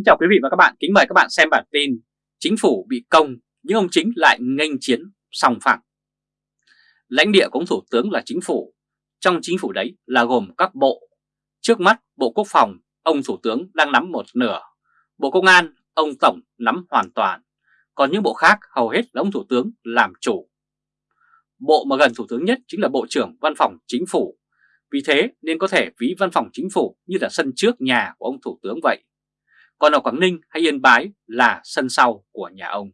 Kính chào quý vị và các bạn, kính mời các bạn xem bản tin Chính phủ bị công nhưng ông chính lại nghênh chiến sòng phẳng. Lãnh địa của ông Thủ tướng là chính phủ. Trong chính phủ đấy là gồm các bộ. Trước mắt Bộ Quốc phòng, ông Thủ tướng đang nắm một nửa. Bộ Công an, ông Tổng nắm hoàn toàn. Còn những bộ khác hầu hết là ông Thủ tướng làm chủ. Bộ mà gần Thủ tướng nhất chính là Bộ trưởng Văn phòng Chính phủ. Vì thế nên có thể ví Văn phòng Chính phủ như là sân trước nhà của ông Thủ tướng vậy còn ở Quảng Ninh hay Yên Bái là sân sau của nhà ông.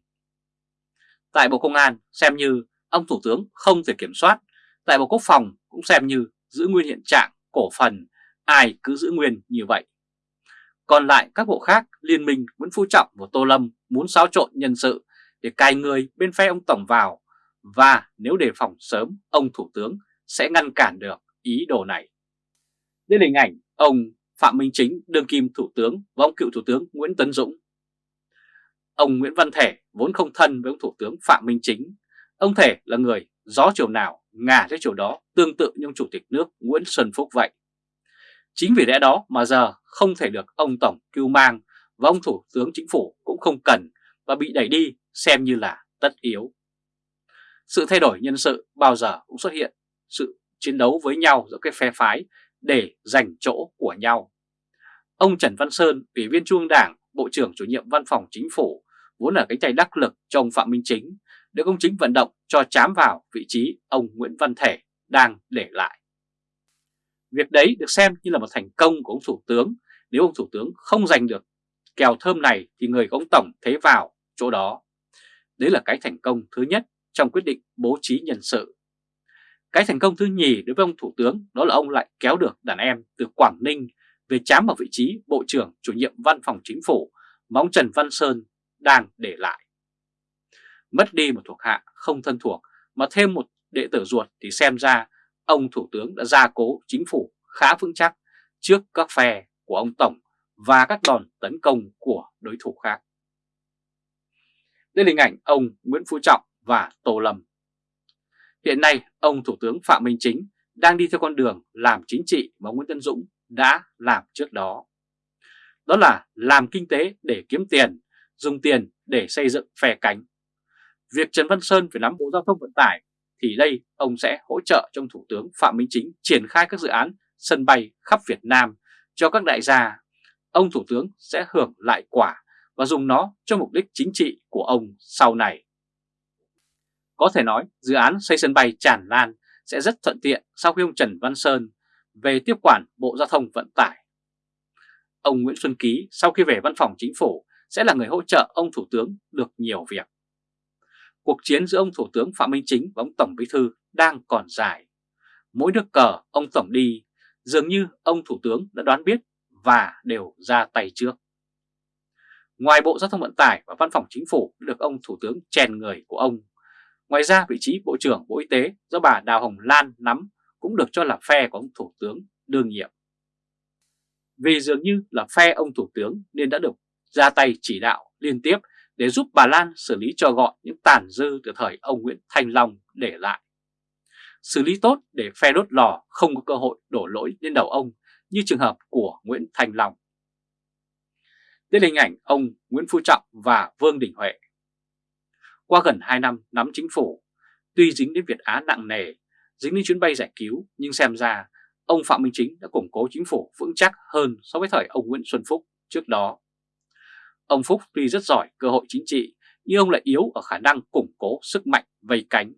Tại Bộ Công an xem như ông Thủ tướng không thể kiểm soát, tại Bộ Quốc phòng cũng xem như giữ nguyên hiện trạng cổ phần, ai cứ giữ nguyên như vậy. Còn lại các bộ khác, Liên minh Nguyễn Phú Trọng và Tô Lâm muốn xáo trộn nhân sự để cài người bên phe ông Tổng vào và nếu đề phòng sớm ông Thủ tướng sẽ ngăn cản được ý đồ này. Đây là hình ảnh ông Phạm Minh Chính, đương kim thủ tướng và ông cựu thủ tướng Nguyễn Tấn Dũng. Ông Nguyễn Văn Thể vốn không thân với ông thủ tướng Phạm Minh Chính. Ông Thể là người gió chiều nào ngả theo chiều đó tương tự như ông chủ tịch nước Nguyễn Xuân Phúc vậy. Chính vì lẽ đó mà giờ không thể được ông Tổng cưu mang và ông Thủ tướng Chính phủ cũng không cần và bị đẩy đi xem như là tất yếu. Sự thay đổi nhân sự bao giờ cũng xuất hiện, sự chiến đấu với nhau giữa cái phe phái để giành chỗ của nhau. Ông Trần Văn Sơn, Ủy viên Trung ương Đảng, Bộ trưởng chủ nhiệm Văn phòng Chính phủ, vốn là cánh tay đắc lực cho ông Phạm Minh Chính, được ông Chính vận động cho chám vào vị trí ông Nguyễn Văn Thể đang để lại. Việc đấy được xem như là một thành công của ông Thủ tướng, nếu ông Thủ tướng không giành được kèo thơm này thì người của ông Tổng thế vào chỗ đó. Đấy là cái thành công thứ nhất trong quyết định bố trí nhân sự. Cái thành công thứ nhì đối với ông Thủ tướng đó là ông lại kéo được đàn em từ Quảng Ninh về chám vào vị trí Bộ trưởng chủ nhiệm Văn phòng Chính phủ mà ông Trần Văn Sơn đang để lại. Mất đi một thuộc hạ không thân thuộc mà thêm một đệ tử ruột thì xem ra ông Thủ tướng đã gia cố chính phủ khá vững chắc trước các phe của ông Tổng và các đòn tấn công của đối thủ khác. Đây là hình ảnh ông Nguyễn Phú Trọng và Tô Lâm. Hiện nay, ông Thủ tướng Phạm Minh Chính đang đi theo con đường làm chính trị mà Nguyễn Tân Dũng đã làm trước đó. Đó là làm kinh tế để kiếm tiền, dùng tiền để xây dựng phe cánh. Việc Trần Văn Sơn phải nắm Bộ Giao thông Vận tải thì đây ông sẽ hỗ trợ trong Thủ tướng Phạm Minh Chính triển khai các dự án sân bay khắp Việt Nam cho các đại gia. Ông Thủ tướng sẽ hưởng lại quả và dùng nó cho mục đích chính trị của ông sau này. Có thể nói dự án xây sân bay tràn lan sẽ rất thuận tiện sau khi ông Trần Văn Sơn về tiếp quản Bộ Giao thông Vận tải. Ông Nguyễn Xuân Ký sau khi về văn phòng chính phủ sẽ là người hỗ trợ ông Thủ tướng được nhiều việc. Cuộc chiến giữa ông Thủ tướng Phạm Minh Chính và ông Tổng Bí Thư đang còn dài. Mỗi nước cờ ông Tổng đi, dường như ông Thủ tướng đã đoán biết và đều ra tay trước. Ngoài Bộ Giao thông Vận tải và Văn phòng Chính phủ được ông Thủ tướng chèn người của ông Ngoài ra, vị trí Bộ trưởng Bộ Y tế do bà Đào Hồng Lan nắm cũng được cho là phe của ông Thủ tướng đương nhiệm. Vì dường như là phe ông Thủ tướng nên đã được ra tay chỉ đạo liên tiếp để giúp bà Lan xử lý cho gọn những tàn dư từ thời ông Nguyễn Thanh Long để lại. Xử lý tốt để phe đốt lò không có cơ hội đổ lỗi lên đầu ông như trường hợp của Nguyễn Thanh Long. Đây là hình ảnh ông Nguyễn Phú Trọng và Vương Đình Huệ qua gần 2 năm nắm chính phủ, tuy dính đến Việt Á nặng nề, dính đến chuyến bay giải cứu, nhưng xem ra ông Phạm Minh Chính đã củng cố chính phủ vững chắc hơn so với thời ông Nguyễn Xuân Phúc trước đó. Ông Phúc tuy rất giỏi cơ hội chính trị, nhưng ông lại yếu ở khả năng củng cố sức mạnh vây cánh.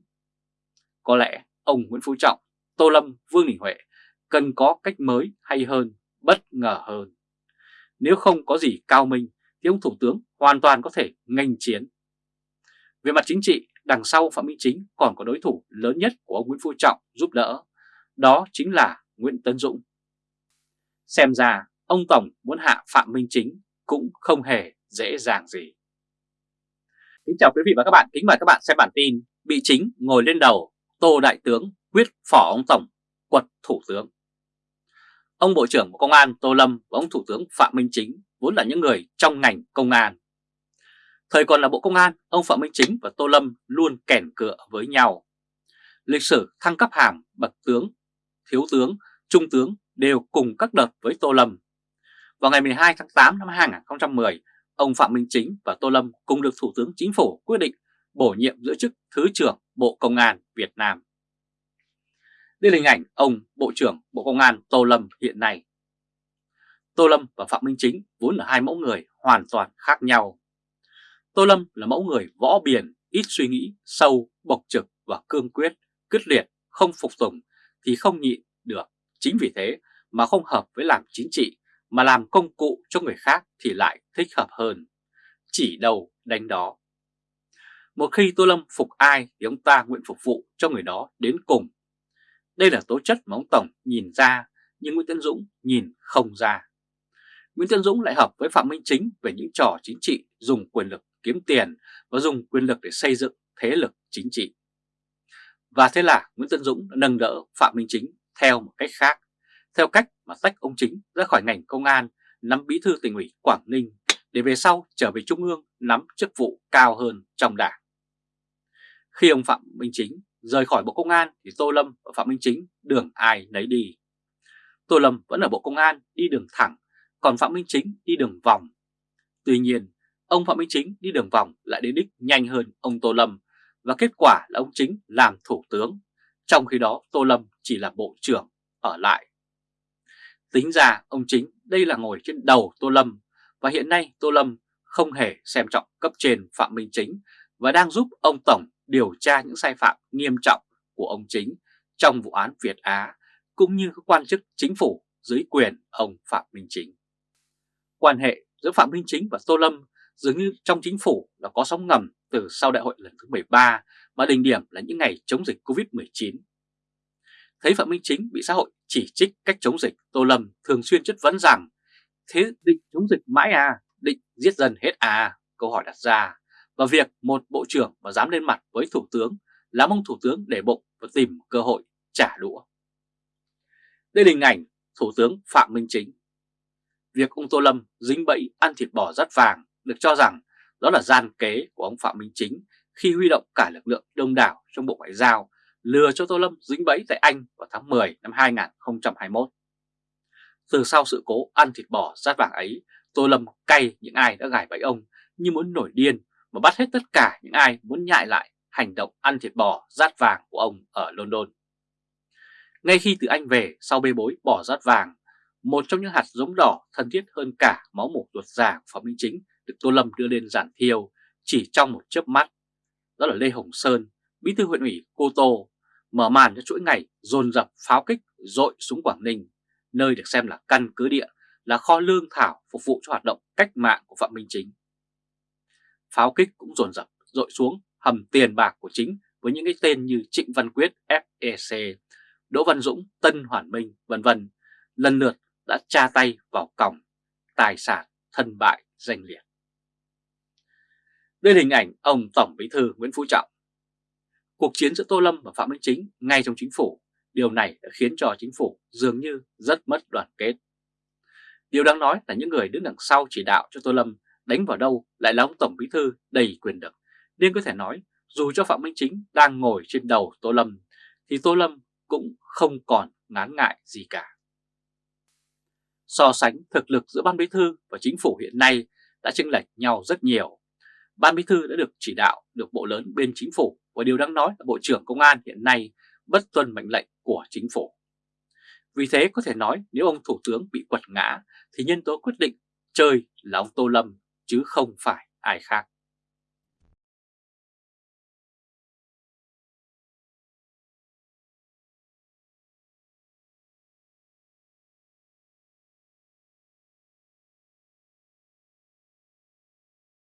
Có lẽ ông Nguyễn Phú Trọng, Tô Lâm, Vương Đình Huệ cần có cách mới hay hơn, bất ngờ hơn. Nếu không có gì cao minh thì ông Thủ tướng hoàn toàn có thể ngành chiến về mặt chính trị, đằng sau Phạm Minh Chính còn có đối thủ lớn nhất của ông Nguyễn Phú Trọng giúp đỡ, đó chính là Nguyễn Tấn Dũng. Xem ra, ông Tổng muốn hạ Phạm Minh Chính cũng không hề dễ dàng gì. Kính chào quý vị và các bạn, kính mời các bạn xem bản tin Bị chính ngồi lên đầu, Tô Đại Tướng quyết phỏ ông Tổng, quật Thủ tướng. Ông Bộ trưởng Bộ Công an Tô Lâm và ông Thủ tướng Phạm Minh Chính vốn là những người trong ngành công an. Thời còn là Bộ Công an, ông Phạm Minh Chính và Tô Lâm luôn kẻn cựa với nhau. Lịch sử thăng cấp hàm bậc tướng, thiếu tướng, trung tướng đều cùng các đợt với Tô Lâm. Vào ngày 12 tháng 8 năm 2010, ông Phạm Minh Chính và Tô Lâm cùng được Thủ tướng Chính phủ quyết định bổ nhiệm giữ chức Thứ trưởng Bộ Công an Việt Nam. Đây là hình ảnh ông Bộ trưởng Bộ Công an Tô Lâm hiện nay. Tô Lâm và Phạm Minh Chính vốn là hai mẫu người hoàn toàn khác nhau. Tô Lâm là mẫu người võ biển, ít suy nghĩ, sâu, bộc trực và cương quyết, quyết liệt, không phục tùng thì không nhịn được. Chính vì thế mà không hợp với làm chính trị mà làm công cụ cho người khác thì lại thích hợp hơn. Chỉ đầu đánh đó. Một khi Tô Lâm phục ai thì ông ta nguyện phục vụ cho người đó đến cùng. Đây là tố chất mà ông Tổng nhìn ra nhưng Nguyễn Tân Dũng nhìn không ra. Nguyễn Tân Dũng lại hợp với Phạm Minh Chính về những trò chính trị dùng quyền lực kiếm tiền và dùng quyền lực để xây dựng thế lực chính trị. Và thế là Nguyễn Tân Dũng đã nâng đỡ Phạm Minh Chính theo một cách khác, theo cách mà tách ông Chính ra khỏi ngành công an, nắm bí thư tỉnh ủy Quảng Ninh để về sau trở về Trung ương nắm chức vụ cao hơn trong đảng. Khi ông Phạm Minh Chính rời khỏi Bộ Công an thì Tô Lâm và Phạm Minh Chính đường ai nấy đi. Tô Lâm vẫn ở Bộ Công an đi đường thẳng, còn Phạm Minh Chính đi đường vòng. Tuy nhiên, ông Phạm Minh Chính đi đường vòng lại đến đích nhanh hơn ông Tô Lâm và kết quả là ông Chính làm thủ tướng, trong khi đó Tô Lâm chỉ là bộ trưởng ở lại. Tính ra ông Chính đây là ngồi trên đầu Tô Lâm và hiện nay Tô Lâm không hề xem trọng cấp trên Phạm Minh Chính và đang giúp ông Tổng điều tra những sai phạm nghiêm trọng của ông Chính trong vụ án Việt Á cũng như các quan chức chính phủ dưới quyền ông Phạm Minh Chính. Quan hệ giữa Phạm Minh Chính và Tô Lâm dường như trong chính phủ là có sóng ngầm từ sau đại hội lần thứ 13 mà đỉnh điểm là những ngày chống dịch Covid-19. Thấy Phạm Minh Chính bị xã hội chỉ trích cách chống dịch, Tô Lâm thường xuyên chất vấn rằng thế định chống dịch mãi à, định giết dân hết à, câu hỏi đặt ra. Và việc một bộ trưởng mà dám lên mặt với thủ tướng là mong thủ tướng để bụng và tìm cơ hội trả đũa. Đây là hình ảnh thủ tướng Phạm Minh Chính. Việc ông Tô Lâm dính bẫy ăn thịt bò rất vàng được cho rằng đó là gian kế của ông Phạm Minh Chính khi huy động cả lực lượng đông đảo trong Bộ Ngoại giao lừa cho Tô Lâm dính bẫy tại Anh vào tháng 10 năm 2021. Từ sau sự cố ăn thịt bò rát vàng ấy, Tô Lâm cay những ai đã gài bẫy ông như muốn nổi điên và bắt hết tất cả những ai muốn nhại lại hành động ăn thịt bò rát vàng của ông ở London. Ngay khi từ Anh về sau bê bối bỏ rát vàng, một trong những hạt giống đỏ thân thiết hơn cả máu mủ ruột già của Phạm Minh Chính được Tô Lâm đưa lên giản thiêu chỉ trong một chớp mắt. Đó là Lê Hồng Sơn, bí thư huyện ủy Cô Tô, mở màn cho chuỗi ngày dồn dập pháo kích dội xuống Quảng Ninh, nơi được xem là căn cứ địa, là kho lương thảo phục vụ cho hoạt động cách mạng của Phạm Minh Chính. Pháo kích cũng dồn dập dội xuống hầm tiền bạc của chính với những cái tên như Trịnh Văn Quyết FEC, Đỗ Văn Dũng Tân Hoàn Minh vân vân lần lượt đã tra tay vào còng tài sản thân bại danh liệt. Đây là hình ảnh ông Tổng Bí thư Nguyễn Phú Trọng. Cuộc chiến giữa Tô Lâm và Phạm Minh Chính ngay trong chính phủ, điều này đã khiến cho chính phủ dường như rất mất đoàn kết. Điều đáng nói là những người đứng đằng sau chỉ đạo cho Tô Lâm đánh vào đâu lại là ông Tổng Bí thư đầy quyền lực, nên có thể nói dù cho Phạm Minh Chính đang ngồi trên đầu Tô Lâm, thì Tô Lâm cũng không còn ngán ngại gì cả. So sánh thực lực giữa Ban Bí thư và chính phủ hiện nay đã chênh lệch nhau rất nhiều. Ban Bí thư đã được chỉ đạo, được bộ lớn, bên chính phủ và điều đáng nói là Bộ trưởng Công an hiện nay bất tuân mệnh lệnh của chính phủ. Vì thế có thể nói nếu ông Thủ tướng bị quật ngã, thì nhân tố quyết định chơi là ông Tô Lâm, chứ không phải ai khác.